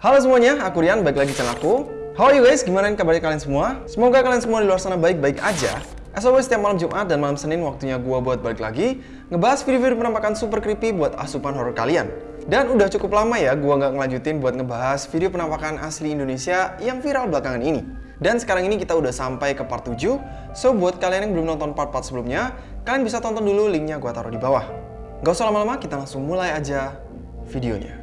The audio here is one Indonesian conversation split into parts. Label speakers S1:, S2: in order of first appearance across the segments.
S1: Halo semuanya, aku Rian, balik lagi channel aku. How are you guys? Gimana kabarnya kalian semua? Semoga kalian semua di luar sana baik-baik aja. As always, setiap malam Jumat dan malam Senin waktunya gua buat balik lagi ngebahas video-video penampakan super creepy buat asupan horror kalian. Dan udah cukup lama ya gua nggak ngelanjutin buat ngebahas video penampakan asli Indonesia yang viral belakangan ini. Dan sekarang ini kita udah sampai ke part 7, so buat kalian yang belum nonton part-part sebelumnya, kalian bisa tonton dulu linknya gua taruh di bawah. Gak usah lama-lama, kita langsung mulai aja videonya.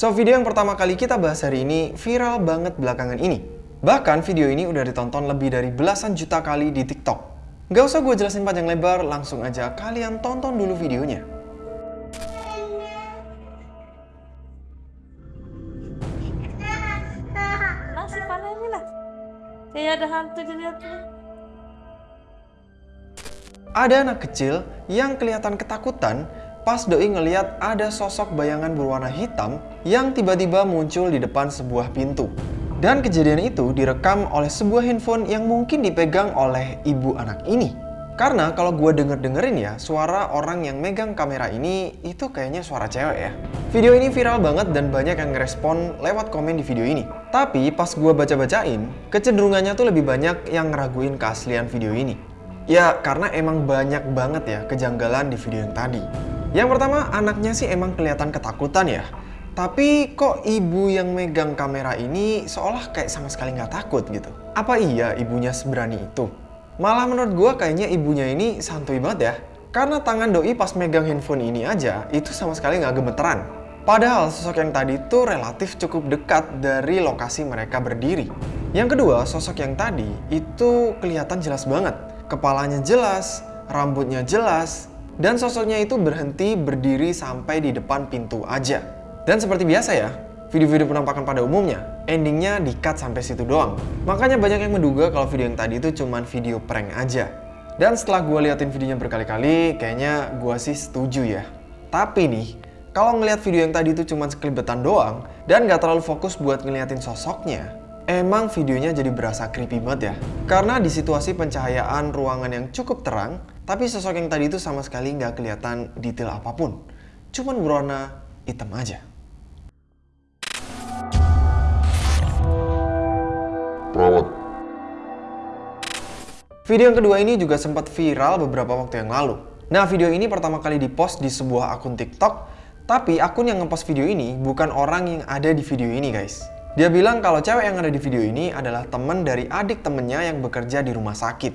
S1: So, video yang pertama kali kita bahas hari ini viral banget belakangan ini. Bahkan video ini udah ditonton lebih dari belasan juta kali di TikTok. Gak usah gue jelasin panjang lebar, langsung aja kalian tonton dulu videonya.
S2: Nasi panen ini lah. Kayak ada hantu dilihatnya.
S1: Ada anak kecil yang kelihatan ketakutan pas doi ngeliat ada sosok bayangan berwarna hitam yang tiba-tiba muncul di depan sebuah pintu. Dan kejadian itu direkam oleh sebuah handphone yang mungkin dipegang oleh ibu anak ini. Karena kalau gue denger-dengerin ya, suara orang yang megang kamera ini itu kayaknya suara cewek ya. Video ini viral banget dan banyak yang ngerespon lewat komen di video ini. Tapi pas gue baca-bacain, kecenderungannya tuh lebih banyak yang ngeraguin keaslian video ini. Ya, karena emang banyak banget ya kejanggalan di video yang tadi. Yang pertama, anaknya sih emang kelihatan ketakutan ya. Tapi kok ibu yang megang kamera ini seolah kayak sama sekali nggak takut gitu. Apa iya ibunya seberani itu? Malah menurut gue kayaknya ibunya ini santuy banget ya. Karena tangan doi pas megang handphone ini aja, itu sama sekali nggak gemeteran. Padahal sosok yang tadi itu relatif cukup dekat dari lokasi mereka berdiri. Yang kedua, sosok yang tadi itu kelihatan jelas banget. Kepalanya jelas, rambutnya jelas, dan sosoknya itu berhenti berdiri sampai di depan pintu aja. Dan seperti biasa ya, video-video penampakan pada umumnya, endingnya di-cut sampai situ doang. Makanya banyak yang menduga kalau video yang tadi itu cuma video prank aja. Dan setelah gue liatin videonya berkali-kali, kayaknya gue sih setuju ya. Tapi nih, kalau ngeliat video yang tadi itu cuma sekelibetan doang, dan gak terlalu fokus buat ngeliatin sosoknya, emang videonya jadi berasa creepy banget ya. Karena di situasi pencahayaan ruangan yang cukup terang, tapi sosok yang tadi itu sama sekali nggak kelihatan detail apa pun. Cuman berwarna hitam aja.
S3: Perawat.
S1: Video yang kedua ini juga sempat viral beberapa waktu yang lalu. Nah, video ini pertama kali dipost di sebuah akun TikTok, tapi akun yang ngepost video ini bukan orang yang ada di video ini, guys. Dia bilang kalau cewek yang ada di video ini adalah teman dari adik temennya yang bekerja di rumah sakit.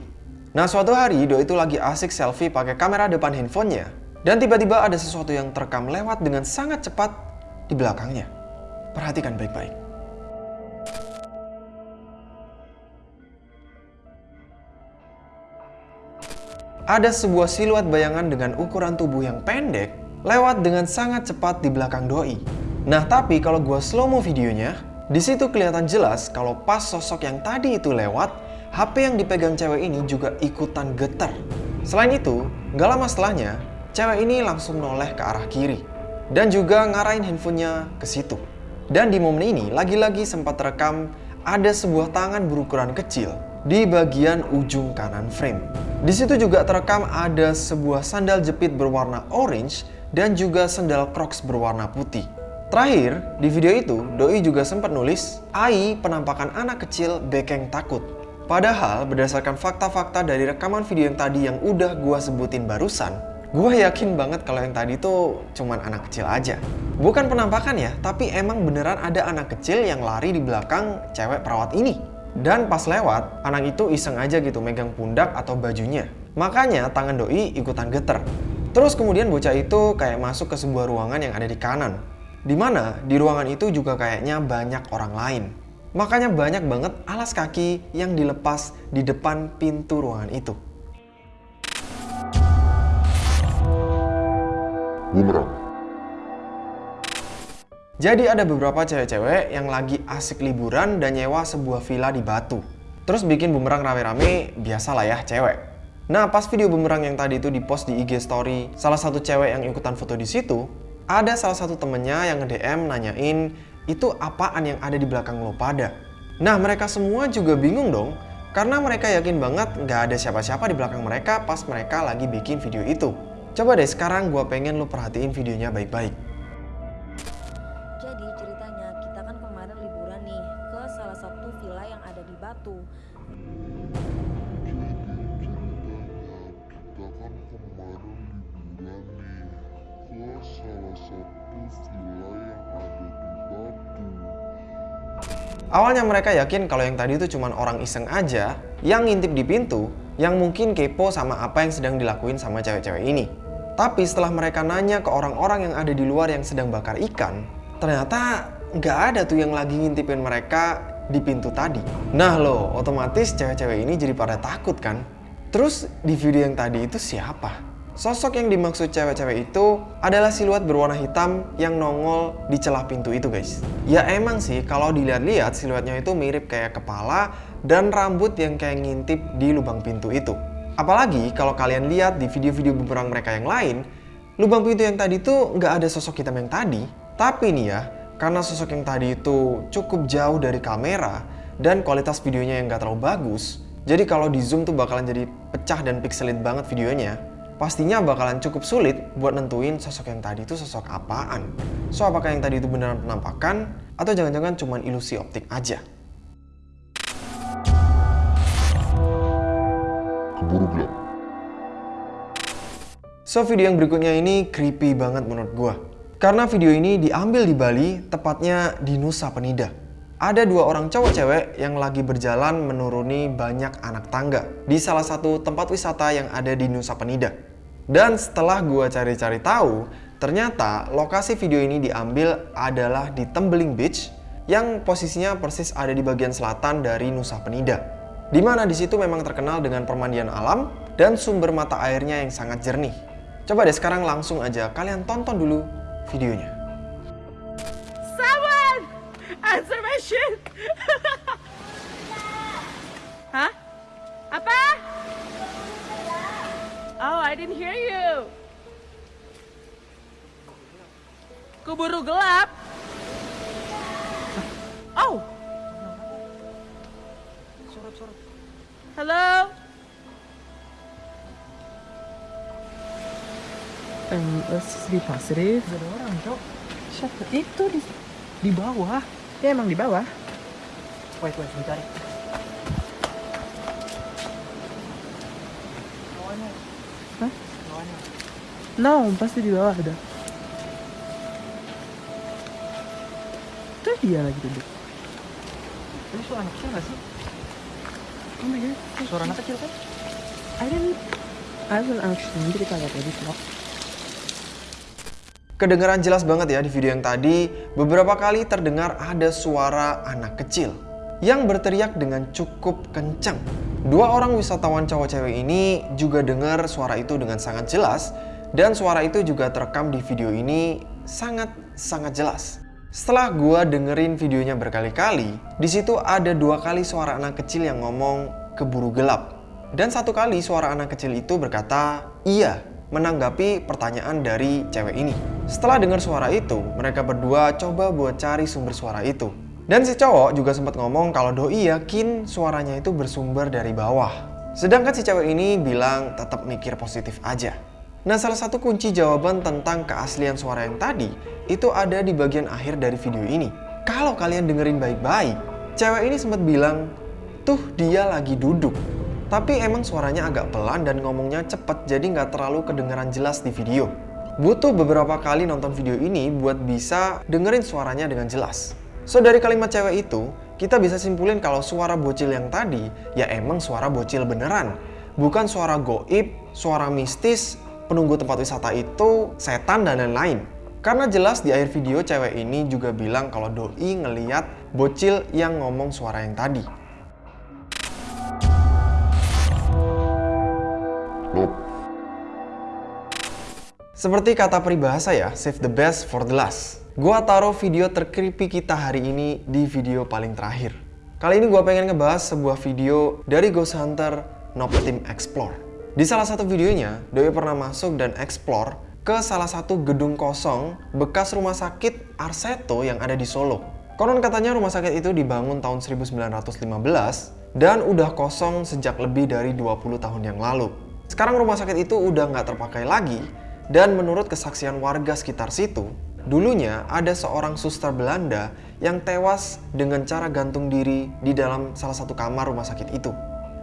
S1: Nah, suatu hari Doi itu lagi asik selfie pakai kamera depan handphonenya, dan tiba-tiba ada sesuatu yang terekam lewat dengan sangat cepat di belakangnya. Perhatikan baik-baik. ada sebuah siluet bayangan dengan ukuran tubuh yang pendek lewat dengan sangat cepat di belakang doi. Nah, tapi kalau gua slow mo videonya, di situ kelihatan jelas kalau pas sosok yang tadi itu lewat, HP yang dipegang cewek ini juga ikutan getar. Selain itu, gak lama setelahnya, cewek ini langsung noleh ke arah kiri dan juga ngarahin handphonenya ke situ. Dan di momen ini, lagi-lagi sempat terekam ada sebuah tangan berukuran kecil di bagian ujung kanan frame. Di situ juga terekam ada sebuah sandal jepit berwarna orange dan juga sandal crocs berwarna putih. Terakhir, di video itu, Doi juga sempat nulis, AI penampakan anak kecil bekeng takut. Padahal, berdasarkan fakta-fakta dari rekaman video yang tadi yang udah gua sebutin barusan, gua yakin banget kalau yang tadi tuh cuman anak kecil aja. Bukan penampakan ya, tapi emang beneran ada anak kecil yang lari di belakang cewek perawat ini. Dan pas lewat, anak itu iseng aja gitu megang pundak atau bajunya. Makanya tangan doi ikutan geter. Terus kemudian bocah itu kayak masuk ke sebuah ruangan yang ada di kanan. Di mana di ruangan itu juga kayaknya banyak orang lain. Makanya banyak banget alas kaki yang dilepas di depan pintu ruangan itu.
S3: Bumerang.
S1: Jadi ada beberapa cewek-cewek yang lagi asik liburan dan nyewa sebuah villa di Batu. Terus bikin bumerang rame-rame, biasalah ya cewek. Nah, pas video bumerang yang tadi itu dipost di IG story salah satu cewek yang ikutan foto di situ, ada salah satu temennya yang nge-DM nanyain itu apaan yang ada di belakang lo pada. Nah, mereka semua juga bingung dong, karena mereka yakin banget nggak ada siapa-siapa di belakang mereka pas mereka lagi bikin video itu. Coba deh sekarang gue pengen lo perhatiin videonya baik-baik. Awalnya mereka yakin kalau yang tadi itu cuma orang iseng aja yang ngintip di pintu yang mungkin kepo sama apa yang sedang dilakuin sama cewek-cewek ini. Tapi setelah mereka nanya ke orang-orang yang ada di luar yang sedang bakar ikan, ternyata nggak ada tuh yang lagi ngintipin mereka di pintu tadi. Nah loh, otomatis cewek-cewek ini jadi pada takut kan? Terus di video yang tadi itu siapa? Sosok yang dimaksud cewek-cewek itu adalah siluet berwarna hitam yang nongol di celah pintu itu guys. Ya emang sih kalau dilihat-lihat siluetnya itu mirip kayak kepala dan rambut yang kayak ngintip di lubang pintu itu. Apalagi kalau kalian lihat di video-video bumerang mereka yang lain, lubang pintu yang tadi tuh nggak ada sosok hitam yang tadi. Tapi nih ya, karena sosok yang tadi itu cukup jauh dari kamera dan kualitas videonya yang nggak terlalu bagus, jadi kalau di zoom tuh bakalan jadi pecah dan pixelit banget videonya. Pastinya bakalan cukup sulit buat nentuin sosok yang tadi itu sosok apaan. So apakah yang tadi itu beneran penampakan atau jangan-jangan cuma ilusi optik aja?
S3: Keburu gelap.
S1: So video yang berikutnya ini creepy banget menurut gua. Karena video ini diambil di Bali, tepatnya di Nusa Penida. Ada dua orang cowok cewek yang lagi berjalan menuruni banyak anak tangga di salah satu tempat wisata yang ada di Nusa Penida. Dan setelah gua cari-cari tahu, ternyata lokasi video ini diambil adalah di Tembeling Beach yang posisinya persis ada di bagian selatan dari Nusa Penida. Di mana di situ memang terkenal dengan permandian alam dan sumber mata airnya yang sangat jernih. Coba deh sekarang langsung aja kalian tonton dulu videonya.
S2: Someone answer shit. Hah? Apa? Oh, I didn't hear you. Keburu gelap. Oh. Halo.
S4: Um, let's be positive. Ada orang, Cok. Siapa? Itu di, di bawah. Ya emang di bawah. Wait, wait, bentar. Hah? No, pasti di bawah ada. Itu dia lagi duduk.
S5: Tadi suara anak kecil gak sih?
S4: Oh my god.
S5: Suara anak kecil kan?
S4: I didn't... I will actually, nanti kita lihat ya di vlog.
S1: Kedengaran jelas banget ya di video yang tadi, beberapa kali terdengar ada suara anak kecil yang berteriak dengan cukup kencang. Dua orang wisatawan cowok cewek ini juga dengar suara itu dengan sangat jelas dan suara itu juga terekam di video ini sangat-sangat jelas. Setelah gua dengerin videonya berkali-kali, di situ ada dua kali suara anak kecil yang ngomong keburu gelap. Dan satu kali suara anak kecil itu berkata, iya, menanggapi pertanyaan dari cewek ini. Setelah dengar suara itu, mereka berdua coba buat cari sumber suara itu. Dan si cowok juga sempat ngomong kalau doi yakin suaranya itu bersumber dari bawah. Sedangkan si cewek ini bilang tetap mikir positif aja. Nah, salah satu kunci jawaban tentang keaslian suara yang tadi itu ada di bagian akhir dari video ini. Kalau kalian dengerin baik-baik, cewek ini sempat bilang, tuh dia lagi duduk. Tapi emang suaranya agak pelan dan ngomongnya cepet jadi nggak terlalu kedengeran jelas di video. Butuh beberapa kali nonton video ini buat bisa dengerin suaranya dengan jelas. So dari kalimat cewek itu, kita bisa simpulin kalau suara bocil yang tadi ya emang suara bocil beneran. Bukan suara goib, suara mistis, penunggu tempat wisata itu, setan dan lain-lain. Karena jelas di akhir video cewek ini juga bilang kalau doi ngeliat bocil yang ngomong suara yang tadi. Seperti kata peribahasa ya, save the best for the last. Gua taruh video terkreepy kita hari ini di video paling terakhir. Kali ini gua pengen ngebahas sebuah video dari Ghost Hunter Noob Team Explore. Di salah satu videonya, Doi pernah masuk dan explore ke salah satu gedung kosong bekas rumah sakit Arseto yang ada di Solo. Konon katanya rumah sakit itu dibangun tahun 1915 dan udah kosong sejak lebih dari 20 tahun yang lalu. Sekarang rumah sakit itu udah nggak terpakai lagi dan menurut kesaksian warga sekitar situ, dulunya ada seorang suster Belanda yang tewas dengan cara gantung diri di dalam salah satu kamar rumah sakit itu.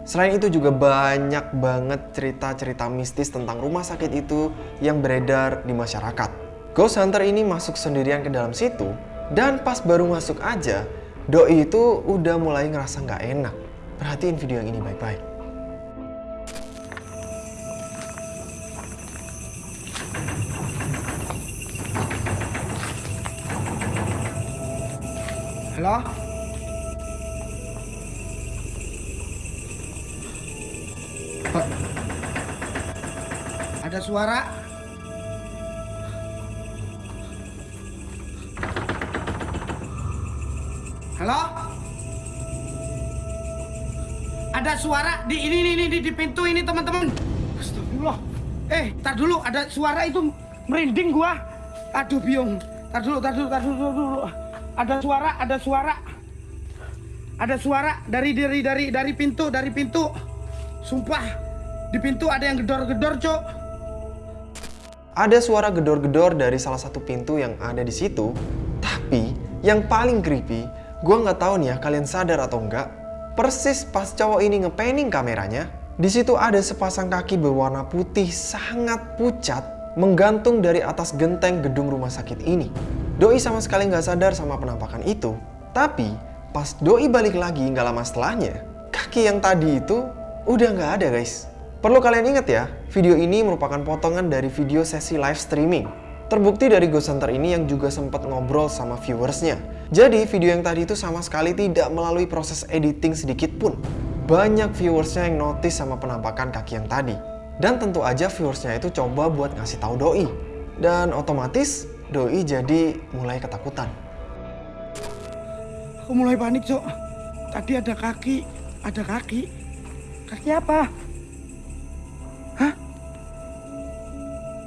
S1: Selain itu juga banyak banget cerita-cerita mistis tentang rumah sakit itu yang beredar di masyarakat. Ghost Hunter ini masuk sendirian ke dalam situ dan pas baru masuk aja, Doi itu udah mulai ngerasa nggak enak. Perhatiin video yang ini baik-baik.
S4: Halo? Ada suara? Halo? Ada suara di ini ini ini di pintu ini teman-teman. Astagfirullah. Eh, tar dulu ada suara itu merinding gua. Aduh biung. Tar dulu, tar dulu, tar dulu, tar dulu. Ada suara, ada suara. Ada suara dari dari dari dari pintu, dari pintu. Sumpah, di pintu ada yang gedor-gedor, Cok.
S1: Ada suara gedor-gedor dari salah satu pintu yang ada di situ. Tapi yang paling creepy, gue nggak tahu nih ya kalian sadar atau enggak. Persis pas cowok ini ngepanning kameranya, di situ ada sepasang kaki berwarna putih sangat pucat menggantung dari atas genteng gedung rumah sakit ini. Doi sama sekali nggak sadar sama penampakan itu. Tapi pas Doi balik lagi nggak lama setelahnya, kaki yang tadi itu udah nggak ada guys. Perlu kalian ingat ya, video ini merupakan potongan dari video sesi live streaming. Terbukti dari Ghost Hunter ini yang juga sempat ngobrol sama viewersnya. Jadi video yang tadi itu sama sekali tidak melalui proses editing sedikit pun. Banyak viewersnya yang notice sama penampakan kaki yang tadi. Dan tentu aja viewersnya itu coba buat ngasih tahu Doi. Dan otomatis Doi jadi mulai ketakutan.
S4: Aku mulai panik, Cok. Tadi ada kaki, ada kaki. Kaki apa? Hah?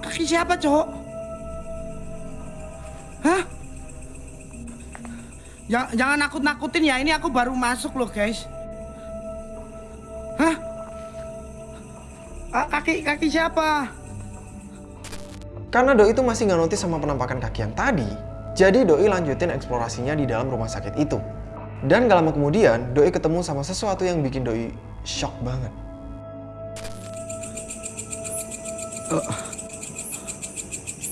S4: Kaki siapa, Cok? Hah? Ya, jangan nakut-nakutin ya, ini aku baru masuk loh, guys. Hah? Ah, kaki kaki siapa?
S1: Karena Doi itu masih nggak notice sama penampakan kaki yang tadi, jadi Doi lanjutin eksplorasinya di dalam rumah sakit itu. Dan gak lama kemudian, Doi ketemu sama sesuatu yang bikin Doi shock banget.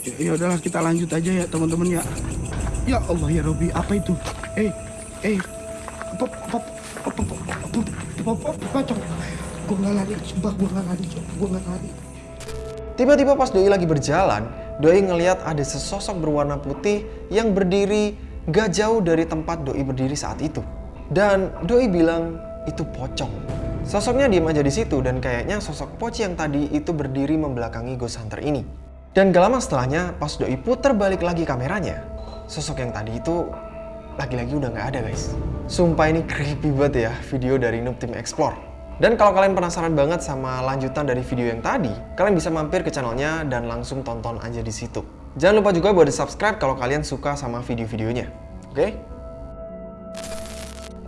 S4: Ya, ya udahlah kita lanjut aja ya teman-teman ya. Ya Allah ya Robi, apa itu? Eh, eh, apa, apa, apa, apa, apa, apa, apa, apa? Gua nggak lari, sumpah gua nggak lari, Cok. Gua nggak lari.
S1: Tiba-tiba pas Doi lagi berjalan, Doi ngeliat ada sesosok berwarna putih yang berdiri gak jauh dari tempat Doi berdiri saat itu. Dan Doi bilang itu pocong. Sosoknya diam aja di situ dan kayaknya sosok Poci yang tadi itu berdiri membelakangi Ghost Hunter ini. Dan gak lama setelahnya, pas Doi puter balik lagi kameranya, sosok yang tadi itu lagi-lagi udah gak ada guys. Sumpah ini creepy banget ya video dari Noob Team Explore. Dan kalau kalian penasaran banget sama lanjutan dari video yang tadi, kalian bisa mampir ke channelnya dan langsung tonton aja di situ. Jangan lupa juga buat subscribe kalau kalian suka sama video-videonya. Oke?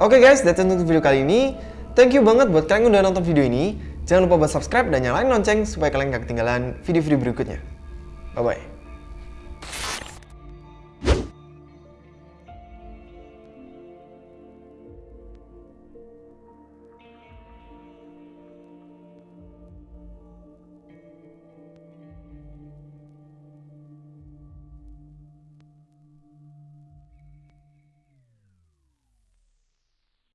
S1: Oke guys, that's it untuk video kali ini. Thank you banget buat kalian yang udah nonton video ini. Jangan lupa buat subscribe dan nyalain lonceng supaya kalian gak ketinggalan video-video berikutnya. Bye-bye.